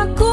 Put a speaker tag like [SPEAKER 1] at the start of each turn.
[SPEAKER 1] uma coisa.